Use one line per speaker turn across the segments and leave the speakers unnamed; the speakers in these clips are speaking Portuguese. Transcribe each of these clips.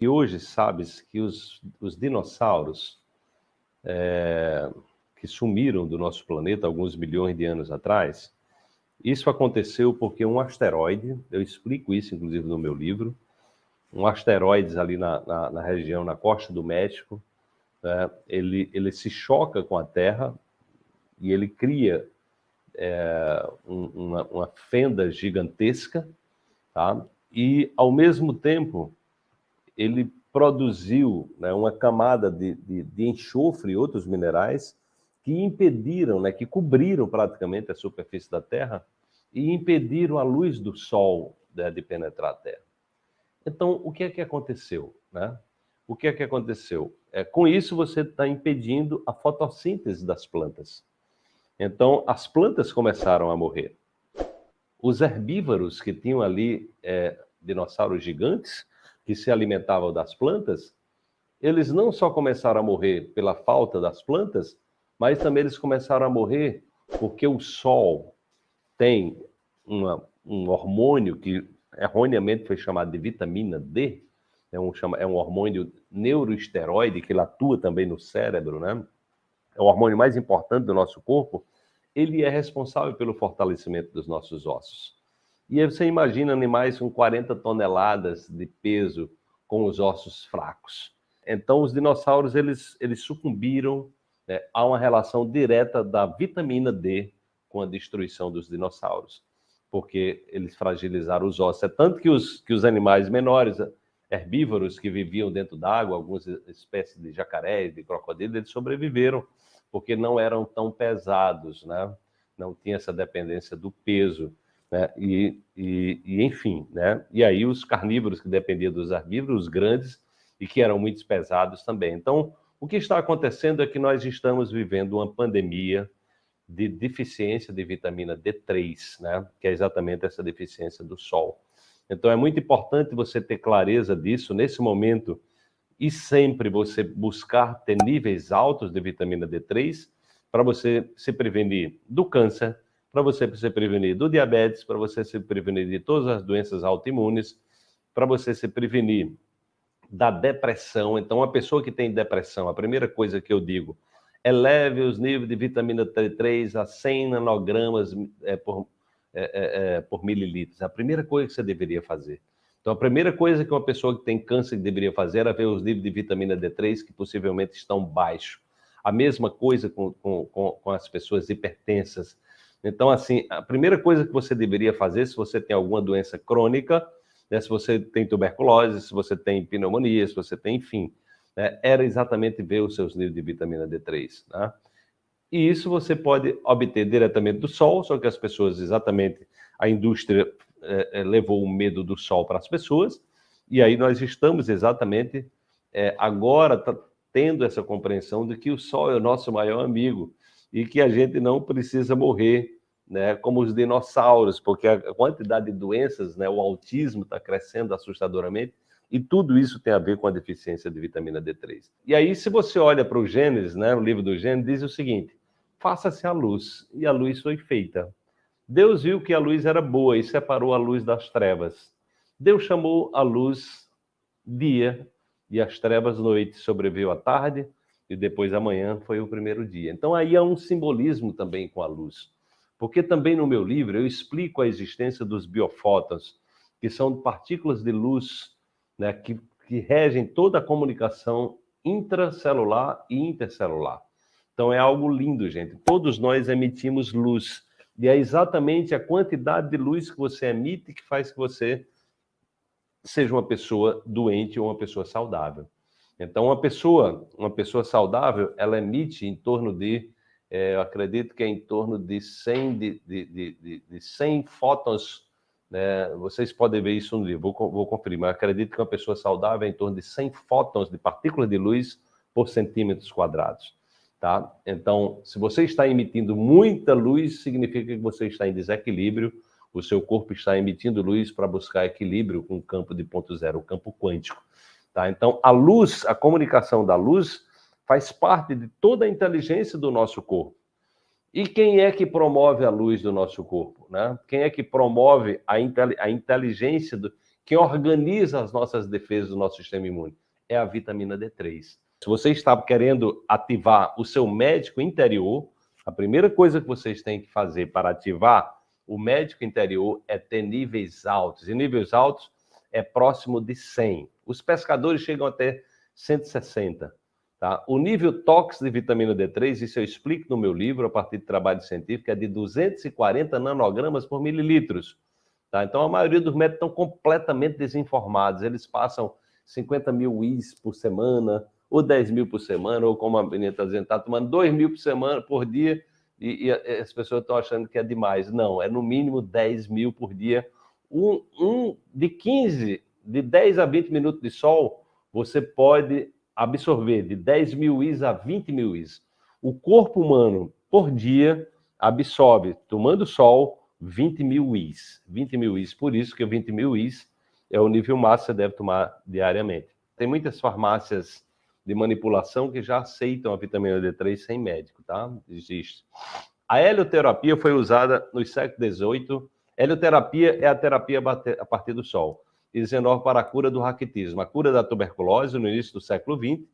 E hoje sabes que os, os dinossauros é, que sumiram do nosso planeta alguns milhões de anos atrás, isso aconteceu porque um asteroide, eu explico isso inclusive no meu livro, um asteroide ali na, na, na região, na costa do México, né, ele, ele se choca com a Terra e ele cria é, um, uma, uma, fenda gigantesca, tá? e ao mesmo tempo ele produziu né, uma camada de, de, de, enxofre e outros minerais que impediram, né, que cobriram praticamente a superfície da Terra e impediram a luz do Sol né, de penetrar a Terra. Então, o que é que aconteceu? Né? O que é que aconteceu? É, com isso, você está impedindo a fotossíntese das plantas. Então, as plantas começaram a morrer. Os herbívoros que tinham ali é, dinossauros gigantes, que se alimentavam das plantas, eles não só começaram a morrer pela falta das plantas, mas também eles começaram a morrer porque o sol tem uma, um hormônio que erroneamente foi chamado de vitamina D, é um, é um hormônio neuroesteroide que ele atua também no cérebro, né? É o hormônio mais importante do nosso corpo. Ele é responsável pelo fortalecimento dos nossos ossos. E aí você imagina animais com 40 toneladas de peso com os ossos fracos. Então, os dinossauros eles, eles sucumbiram né, a uma relação direta da vitamina D com a destruição dos dinossauros, porque eles fragilizaram os ossos. É tanto que os, que os animais menores, herbívoros que viviam dentro d'água, algumas espécies de jacarés, de crocodilos, eles sobreviveram porque não eram tão pesados, né? Não tinha essa dependência do peso, né? E, e, e enfim, né? E aí os carnívoros que dependiam dos herbívoros grandes e que eram muito pesados também. Então, o que está acontecendo é que nós estamos vivendo uma pandemia de deficiência de vitamina D3, né? Que é exatamente essa deficiência do sol. Então é muito importante você ter clareza disso nesse momento e sempre você buscar ter níveis altos de vitamina D3 para você se prevenir do câncer, para você se prevenir do diabetes, para você se prevenir de todas as doenças autoimunes, para você se prevenir da depressão. Então, uma pessoa que tem depressão, a primeira coisa que eu digo, eleve os níveis de vitamina D3 a 100 nanogramas é, por, é, é, é, por mililitros. A primeira coisa que você deveria fazer. Então, a primeira coisa que uma pessoa que tem câncer deveria fazer é ver os níveis de vitamina D3 que possivelmente estão baixos. A mesma coisa com, com, com as pessoas hipertensas. Então, assim, a primeira coisa que você deveria fazer, se você tem alguma doença crônica, né, se você tem tuberculose, se você tem pneumonia, se você tem, enfim, né, era exatamente ver os seus níveis de vitamina D3. Né? E isso você pode obter diretamente do sol, só que as pessoas, exatamente, a indústria é, levou o medo do sol para as pessoas, e aí nós estamos exatamente é, agora tendo essa compreensão de que o sol é o nosso maior amigo e que a gente não precisa morrer né, como os dinossauros, porque a quantidade de doenças, né, o autismo está crescendo assustadoramente, e tudo isso tem a ver com a deficiência de vitamina D3. E aí, se você olha para o Gênesis, né, o livro do Gênesis diz o seguinte, faça-se a luz, e a luz foi feita. Deus viu que a luz era boa e separou a luz das trevas. Deus chamou a luz dia e as trevas noite. Sobreveio a tarde e depois amanhã foi o primeiro dia. Então aí há um simbolismo também com a luz. Porque também no meu livro eu explico a existência dos biofótons, que são partículas de luz né, que, que regem toda a comunicação intracelular e intercelular. Então é algo lindo, gente. Todos nós emitimos luz. E é exatamente a quantidade de luz que você emite que faz que você seja uma pessoa doente ou uma pessoa saudável. Então, uma pessoa, uma pessoa saudável, ela emite em torno de, é, eu acredito que é em torno de 100, de, de, de, de 100 fótons, né? vocês podem ver isso no livro, vou, vou conferir, mas acredito que uma pessoa saudável é em torno de 100 fótons de partículas de luz por centímetros quadrados tá? Então, se você está emitindo muita luz, significa que você está em desequilíbrio, o seu corpo está emitindo luz para buscar equilíbrio com o campo de ponto zero, o campo quântico, tá? Então, a luz, a comunicação da luz faz parte de toda a inteligência do nosso corpo. E quem é que promove a luz do nosso corpo, né? Quem é que promove a, a inteligência do, quem organiza as nossas defesas do nosso sistema imune é a vitamina D3. Se você está querendo ativar o seu médico interior, a primeira coisa que vocês têm que fazer para ativar o médico interior é ter níveis altos. E níveis altos é próximo de 100. Os pescadores chegam até 160. Tá? O nível tóxico de vitamina D3, isso eu explico no meu livro, a partir de trabalho científico, é de 240 nanogramas por mililitros. Tá? Então, a maioria dos médicos estão completamente desinformados. Eles passam 50 mil IS por semana, ou 10 mil por semana, ou como a menina está dizendo, está tomando 2 mil por semana, por dia, e, e as pessoas estão achando que é demais. Não, é no mínimo 10 mil por dia. Um, um de 15, de 10 a 20 minutos de sol, você pode absorver de 10 mil is a 20 mil is. O corpo humano, por dia, absorve, tomando sol, 20 mil is. 20 mil is, por isso que 20 mil is é o nível máximo que você deve tomar diariamente. Tem muitas farmácias de manipulação que já aceitam a vitamina D3 sem médico, tá? Existe. A helioterapia foi usada no século XVIII. Helioterapia é a terapia a partir do sol e 19 para a cura do raquitismo. A cura da tuberculose, no início do século XX,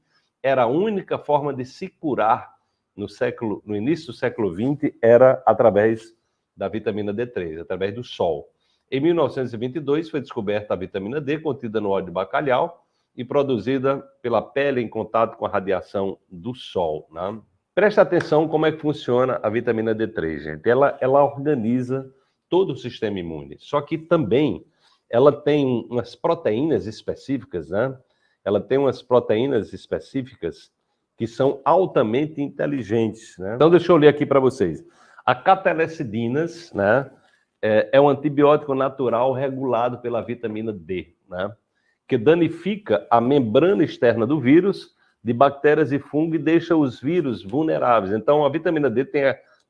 era a única forma de se curar no, século, no início do século XX, era através da vitamina D3, através do sol. Em 1922, foi descoberta a vitamina D contida no óleo de bacalhau e produzida pela pele em contato com a radiação do sol. Né? Presta atenção como é que funciona a vitamina D3, gente. Ela, ela organiza todo o sistema imune. Só que também ela tem umas proteínas específicas, né? Ela tem umas proteínas específicas que são altamente inteligentes, né? Então, deixa eu ler aqui para vocês. A catelecidinas, né? É, é um antibiótico natural regulado pela vitamina D, né? Que danifica a membrana externa do vírus, de bactérias e fungo e deixa os vírus vulneráveis. Então, a vitamina D tem,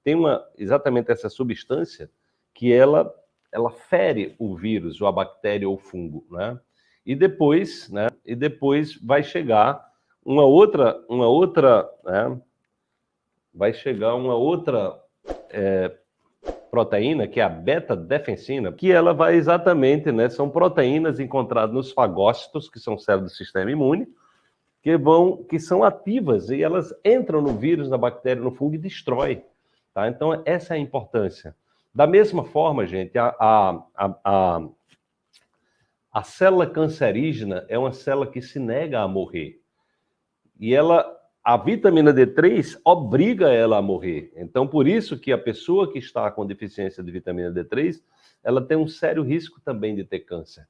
tem uma, exatamente essa substância que ela ela fere o vírus, ou a bactéria ou o fungo, né? E depois, né? E depois vai chegar uma outra, uma outra, né? Vai chegar uma outra é, proteína, que é a beta-defensina, que ela vai exatamente, né? São proteínas encontradas nos fagócitos, que são células do sistema imune, que vão, que são ativas e elas entram no vírus, na bactéria, no fungo e destrói. Tá? Então essa é a importância. Da mesma forma, gente, a, a, a, a, célula cancerígena é uma célula que se nega a morrer. E ela, a vitamina D3 obriga ela a morrer. Então, por isso que a pessoa que está com deficiência de vitamina D3, ela tem um sério risco também de ter câncer.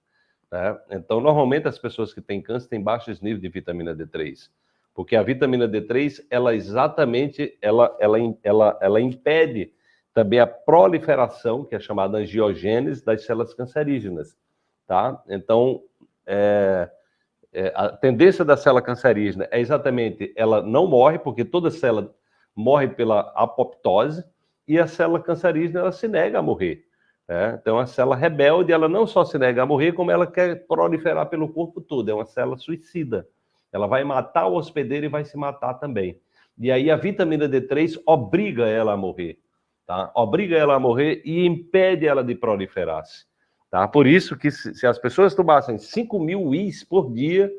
Né? Então, normalmente as pessoas que têm câncer têm baixos níveis de vitamina D3 porque a vitamina D3, ela exatamente, ela, ela, ela, ela impede também a proliferação, que é chamada angiogênese, das células cancerígenas, tá? Então, é, é, a tendência da célula cancerígena é exatamente, ela não morre, porque toda célula morre pela apoptose, e a célula cancerígena, ela se nega a morrer. Né? Então, a célula rebelde, ela não só se nega a morrer, como ela quer proliferar pelo corpo todo, é uma célula suicida. Ela vai matar o hospedeiro e vai se matar também. E aí a vitamina D3 obriga ela a morrer tá? Obriga ela a morrer e impede ela de proliferar-se, tá? Por isso que se, se, as pessoas tomassem 5 mil IS por dia,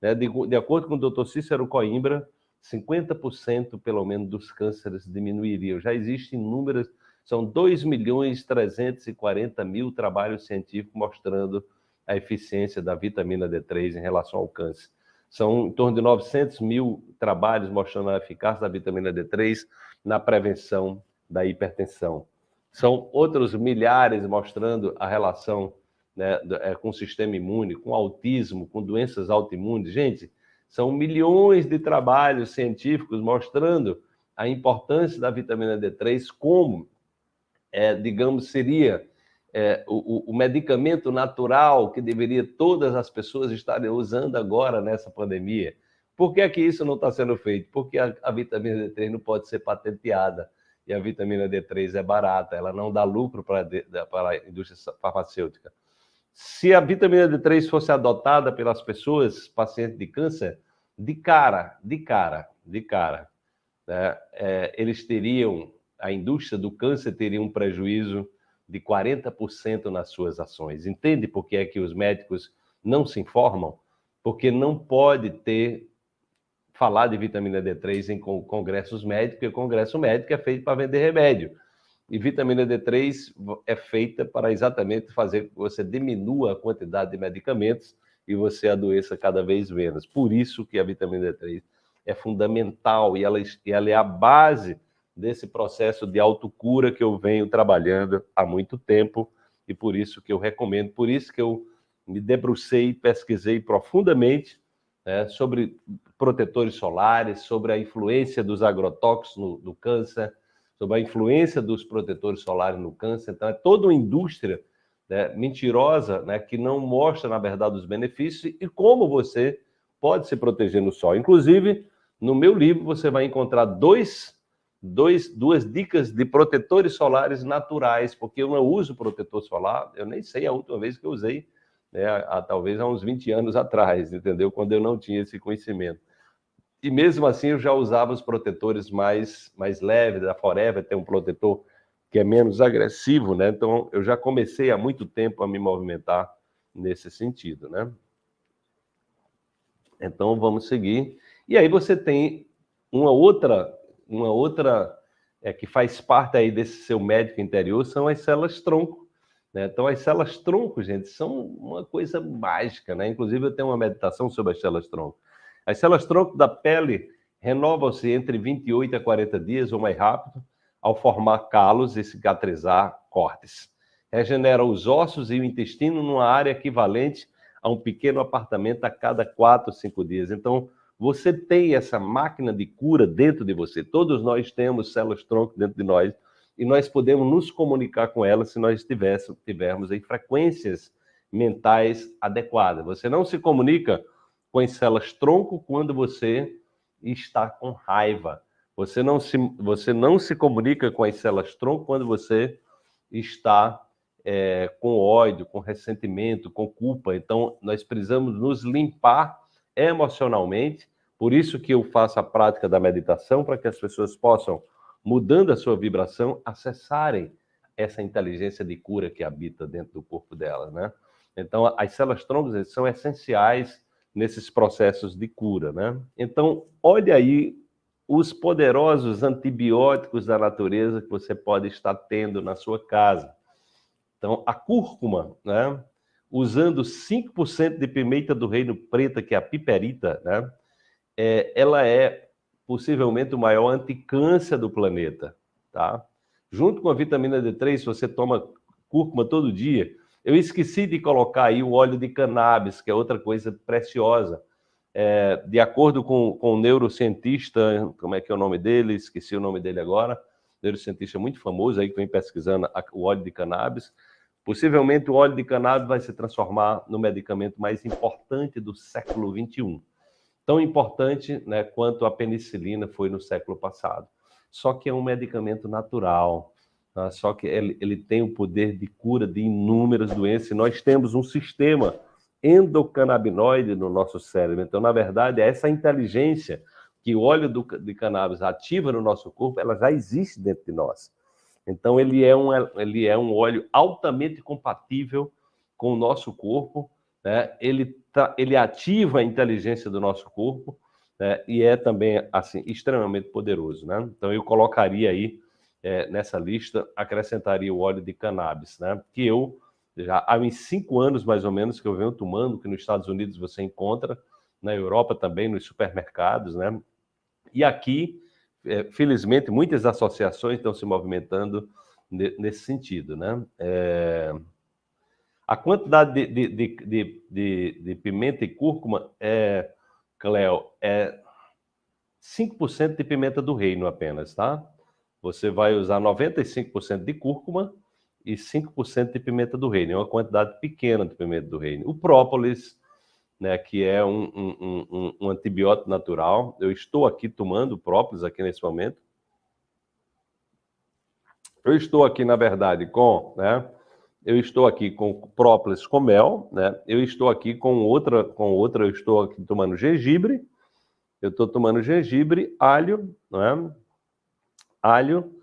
né, de, de acordo com o doutor Cícero Coimbra, 50% pelo menos dos cânceres diminuiriam. Já existem inúmeras, são 2 milhões 340 mil trabalhos científicos mostrando a eficiência da vitamina D3 em relação ao câncer. São em torno de 900 mil trabalhos mostrando a eficácia da vitamina D3 na prevenção da hipertensão. São outros milhares mostrando a relação né, é, com o sistema imune, com autismo, com doenças autoimunes. Gente, são milhões de trabalhos científicos mostrando a importância da vitamina D3 como, é, digamos, seria é, o, o, medicamento natural que deveria todas as pessoas estarem usando agora nessa pandemia. Por que, é que isso não está sendo feito? Porque a, a vitamina D3 não pode ser patenteada e a vitamina D3 é barata, ela não dá lucro para a indústria farmacêutica. Se a vitamina D3 fosse adotada pelas pessoas pacientes de câncer, de cara, de cara, de cara, né, é, eles teriam, a indústria do câncer teria um prejuízo de 40% nas suas ações. Entende por que é que os médicos não se informam? Porque não pode ter falar de vitamina D3 em congressos médicos, porque congresso médico é feito para vender remédio. E vitamina D3 é feita para exatamente fazer que você diminua a quantidade de medicamentos e você adoeça cada vez menos. Por isso que a vitamina D3 é fundamental e ela, ela é a base desse processo de autocura que eu venho trabalhando há muito tempo e por isso que eu recomendo, por isso que eu me debrucei, pesquisei profundamente né, sobre protetores solares, sobre a influência dos agrotóxicos no, no câncer, sobre a influência dos protetores solares no câncer. Então, é toda uma indústria né, mentirosa né, que não mostra, na verdade, os benefícios e como você pode se proteger no sol. Inclusive, no meu livro, você vai encontrar dois, dois, duas dicas de protetores solares naturais, porque eu não uso protetor solar, eu nem sei a última vez que eu usei, né, há, talvez há uns 20 anos atrás, entendeu? Quando eu não tinha esse conhecimento. E mesmo assim eu já usava os protetores mais, mais leves, da Forever tem um protetor que é menos agressivo, né? Então eu já comecei há muito tempo a me movimentar nesse sentido, né? Então vamos seguir. E aí você tem uma outra, uma outra é, que faz parte aí desse seu médico interior são as células tronco. Né? Então as células tronco, gente, são uma coisa mágica, né? Inclusive eu tenho uma meditação sobre as células tronco. As células tronco da pele renovam-se entre 28 a 40 dias ou mais rápido ao formar calos e cicatrizar cortes. Regenera os ossos e o intestino numa área equivalente a um pequeno apartamento a cada 4 ou 5 dias. Então, você tem essa máquina de cura dentro de você. Todos nós temos células tronco dentro de nós e nós podemos nos comunicar com elas se nós tivermos em frequências mentais adequadas. Você não se comunica com as células tronco quando você está com raiva. Você não se, você não se comunica com as células tronco quando você está é, com ódio, com ressentimento, com culpa. Então, nós precisamos nos limpar emocionalmente. Por isso que eu faço a prática da meditação, para que as pessoas possam, mudando a sua vibração, acessarem essa inteligência de cura que habita dentro do corpo delas, né? Então, as células troncos são essenciais nesses processos de cura, né? Então, olha aí os poderosos antibióticos da natureza que você pode estar tendo na sua casa. Então, a cúrcuma, né? Usando 5% de pimenta do reino preta, que é a piperita, né? É, ela é possivelmente o maior anticâncer do planeta, tá? Junto com a vitamina D3, se você toma cúrcuma todo dia, eu esqueci de colocar aí o óleo de cannabis, que é outra coisa preciosa. É, de acordo com, com o neurocientista, como é que é o nome dele? Esqueci o nome dele agora. Neurocientista muito famoso aí que vem pesquisando a, o óleo de cannabis. Possivelmente o óleo de cannabis vai se transformar no medicamento mais importante do século 21. Tão importante né, quanto a penicilina foi no século passado. Só que é um medicamento natural, Tá? Só que ele, ele tem o poder de cura de inúmeras doenças. E nós temos um sistema endocannabinoide no nosso cérebro. Então, na verdade, essa inteligência que o óleo do, de cannabis ativa no nosso corpo, ela já existe dentro de nós. Então, ele é um, ele é um óleo altamente compatível com o nosso corpo, né? ele, tá, ele ativa a inteligência do nosso corpo né? e é também assim extremamente poderoso. Né? Então, eu colocaria aí é, nessa lista, acrescentaria o óleo de cannabis, né? Que eu já há uns cinco anos mais ou menos que eu venho tomando, que nos Estados Unidos você encontra, na Europa também, nos supermercados, né? E aqui, é, felizmente, muitas associações estão se movimentando nesse sentido, né? É... A quantidade de, de, de, de, de pimenta e cúrcuma é, Cleo, é 5% de pimenta do reino apenas, tá? você vai usar 95% de cúrcuma e 5% de pimenta do reino. É uma quantidade pequena de pimenta do reino. O própolis, né, que é um, um, um, um antibiótico natural. Eu estou aqui tomando própolis aqui nesse momento. Eu estou aqui, na verdade, com, né, eu estou aqui com própolis com mel, né? Eu estou aqui com outra, com outra, eu estou aqui tomando gengibre. Eu estou tomando gengibre, alho, né? alho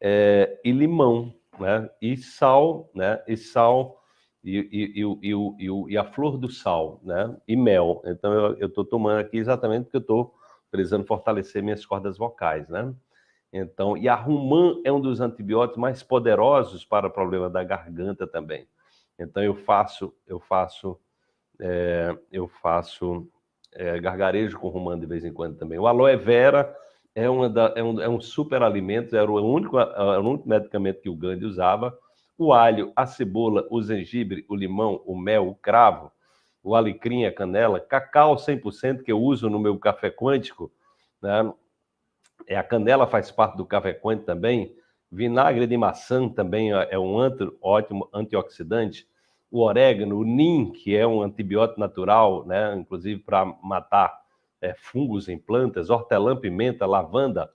é, e limão. né? E sal, né? E sal e, e, e, e, e a flor do sal, né? E mel. Então eu estou tomando aqui exatamente porque eu estou precisando fortalecer minhas cordas vocais, né? Então, e a Rumã é um dos antibióticos mais poderosos para o problema da garganta também. Então eu faço, eu faço, é, eu faço é, gargarejo com Rumã de vez em quando também. O aloe vera é, uma da, é, um, é um super alimento, era o único, era o único medicamento que o Gandhi usava. O alho, a cebola, o gengibre, o limão, o mel, o cravo, o alecrim, a canela, cacau 100% que eu uso no meu café quântico, né? É, a canela faz parte do café quântico também, vinagre de maçã também é, um anti, ótimo antioxidante, o orégano, o nim, que é um antibiótico natural, né? inclusive para matar é, fungos em plantas, hortelã, pimenta, lavanda,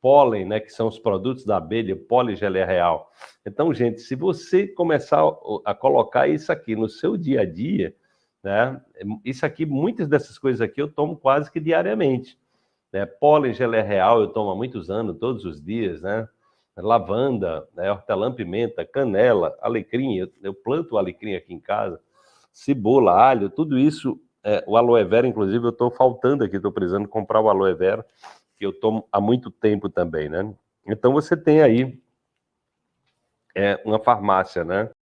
pólen, né, que são os produtos da abelha, poligelia real. Então, gente, se você começar a colocar isso aqui no seu dia a dia, né, isso aqui, muitas dessas coisas aqui eu tomo quase que diariamente. Né? Pólen gelé real eu tomo há muitos anos, todos os dias, né? Lavanda, né? hortelã, pimenta, canela, alecrim, eu, eu planto alecrim aqui em casa, cebola, alho, tudo isso é, o aloe vera, inclusive, eu estou faltando aqui, estou precisando comprar o aloe vera, que eu tomo há muito tempo também, né? Então você tem aí é, uma farmácia, né?